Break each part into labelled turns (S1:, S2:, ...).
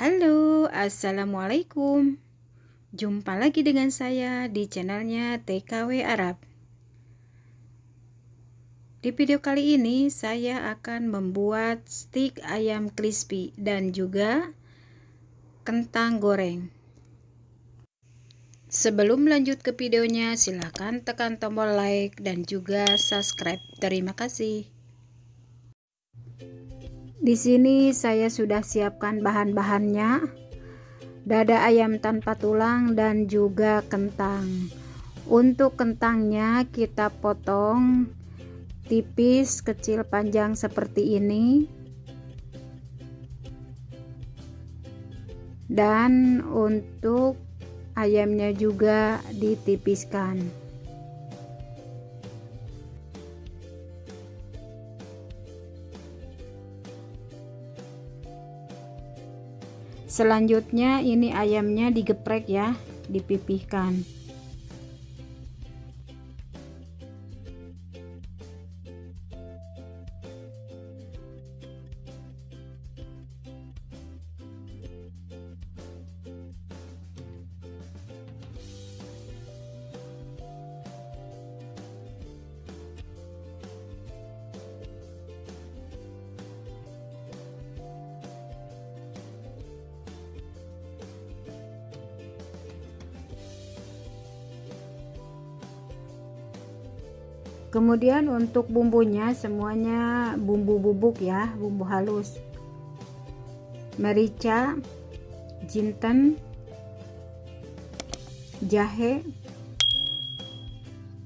S1: Halo, Assalamualaikum. Jumpa lagi dengan saya di channelnya TKW Arab. Di video kali ini saya akan membuat stik ayam crispy dan juga kentang goreng. Sebelum lanjut ke videonya silahkan tekan tombol like dan juga subscribe. Terima kasih di sini saya sudah siapkan bahan-bahannya. Dada ayam tanpa tulang dan juga kentang. Untuk kentangnya kita potong tipis, kecil, panjang seperti ini. Dan untuk ayamnya juga ditipiskan. Selanjutnya ini ayamnya digeprek ya dipipihkan kemudian untuk bumbunya semuanya bumbu bubuk ya bumbu halus. Merica jinten jahe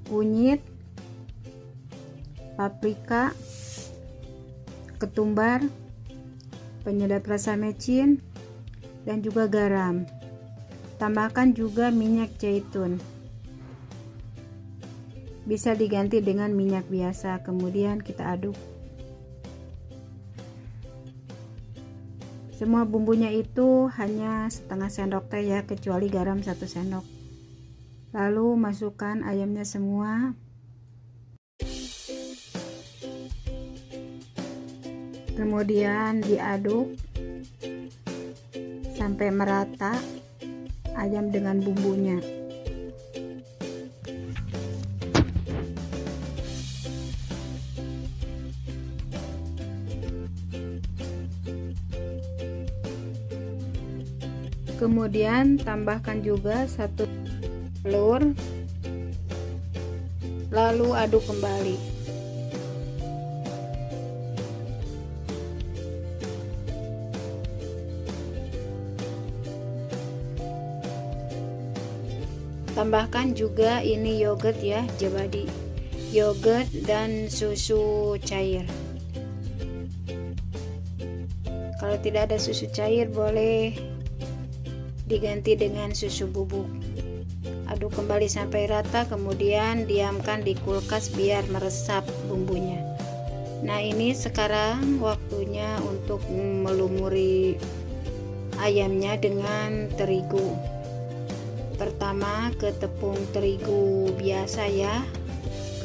S1: kunyit paprika ketumbar penyedap rasa mecin dan juga garam. Tambahkan juga minyak zaitun bisa diganti dengan minyak biasa kemudian kita aduk. Semua bumbunya itu hanya setengah sendok teh ya kecuali garam satu sendok. Lalu masukkan ayamnya semua. Kemudian diaduk sampai merata ayam dengan bumbunya kemudian tambahkan juga satu telur lalu aduk kembali. Tambahkan juga ini yogurt ya jabadi. Yogurt dan susu cair. Kalau tidak ada susu cair boleh diganti dengan susu bubuk. Aduk kembali sampai rata kemudian diamkan di kulkas biar meresap bumbunya. Nah ini sekarang waktunya untuk melumuri ayamnya dengan terigu. Pertama ke tepung terigu biasa ya.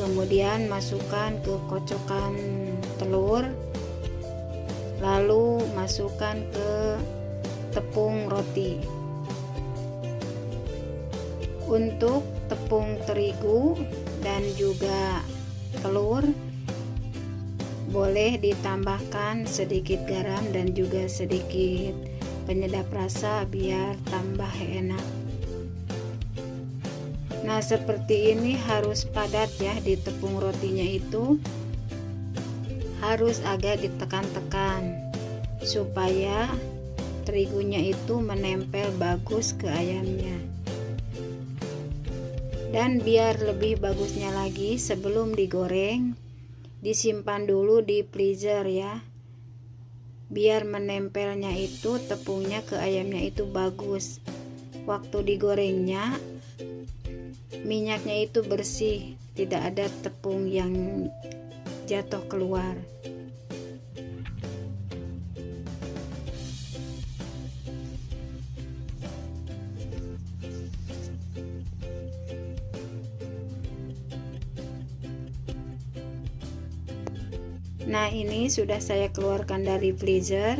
S1: Kemudian masukkan ke kocokan telur. Lalu masukkan ke tepung roti untuk tepung terigu dan juga telur. Boleh ditambahkan sedikit garam dan juga sedikit penyedap rasa biar tambah enak. Nah seperti ini harus padat ya di tepung rotinya itu. Harus agak ditekan-tekan supaya terigunya itu menempel bagus ke ayamnya dan biar lebih bagusnya lagi sebelum digoreng disimpan dulu di freezer ya. Biar menempelnya itu tepungnya ke ayamnya itu bagus. Waktu digorengnya minyaknya itu bersih. Tidak ada tepung yang jatuh keluar Nah ini sudah saya keluarkan dari freezer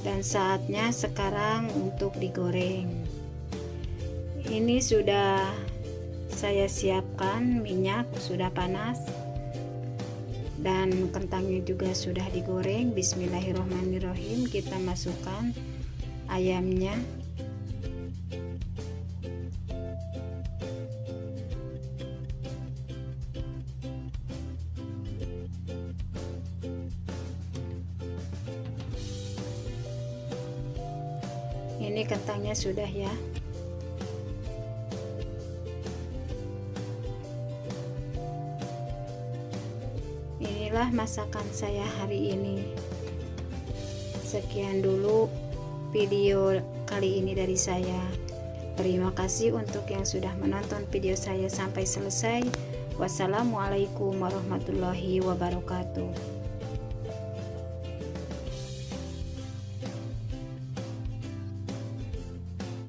S1: dan saatnya sekarang untuk digoreng. Ini sudah saya siapkan minyak sudah panas dan kentangnya juga sudah digoreng. Bismillahirrohmanirrohim kita masukkan ayamnya ini kentangnya sudah ya. Inilah masakan saya hari ini. Sekian dulu video kali ini dari saya. Terima kasih untuk yang sudah menonton video saya sampai selesai. Wassalamualaikum warahmatullahi wabarakatuh